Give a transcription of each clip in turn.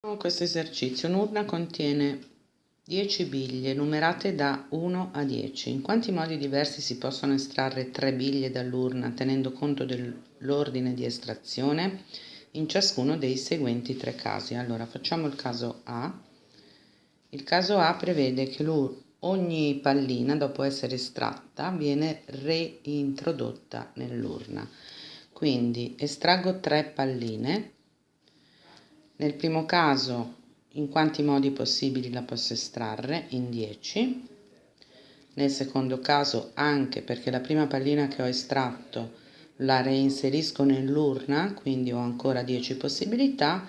Questo esercizio, un'urna contiene 10 biglie numerate da 1 a 10. In quanti modi diversi si possono estrarre 3 biglie dall'urna tenendo conto dell'ordine di estrazione? In ciascuno dei seguenti tre casi. Allora facciamo il caso A. Il caso A prevede che ogni pallina dopo essere estratta viene reintrodotta nell'urna. Quindi estraggo 3 palline nel primo caso in quanti modi possibili la posso estrarre? In 10. Nel secondo caso anche perché la prima pallina che ho estratto la reinserisco nell'urna, quindi ho ancora 10 possibilità.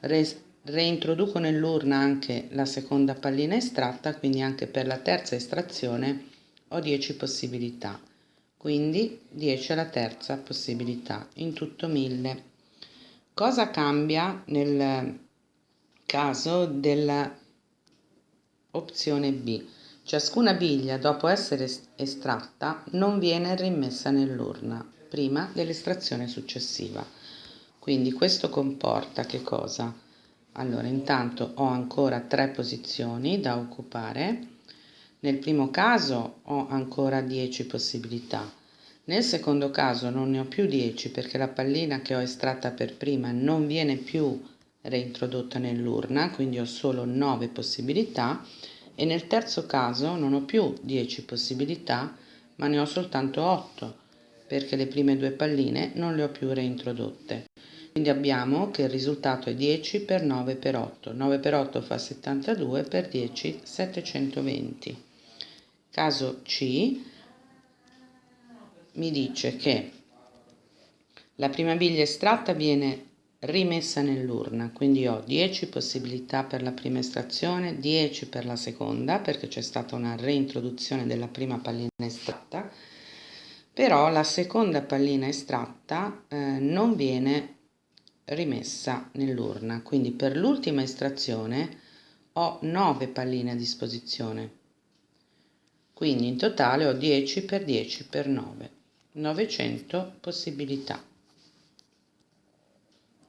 Re reintroduco nell'urna anche la seconda pallina estratta, quindi anche per la terza estrazione ho 10 possibilità. Quindi 10 alla terza possibilità, in tutto 1000. Cosa cambia nel caso della opzione B? Ciascuna biglia dopo essere estratta non viene rimessa nell'urna prima dell'estrazione successiva. Quindi questo comporta che cosa? Allora, intanto ho ancora tre posizioni da occupare. Nel primo caso ho ancora 10 possibilità. Nel secondo caso non ne ho più 10 perché la pallina che ho estratta per prima non viene più reintrodotta nell'urna, quindi ho solo 9 possibilità e nel terzo caso non ho più 10 possibilità ma ne ho soltanto 8 perché le prime due palline non le ho più reintrodotte. Quindi abbiamo che il risultato è 10 per 9 per 8. 9 per 8 fa 72 per 10 720. Caso C mi dice che la prima biglia estratta viene rimessa nell'urna, quindi ho 10 possibilità per la prima estrazione, 10 per la seconda, perché c'è stata una reintroduzione della prima pallina estratta, però la seconda pallina estratta eh, non viene rimessa nell'urna, quindi per l'ultima estrazione ho 9 palline a disposizione, quindi in totale ho 10 per 10 per 9. 900 possibilità.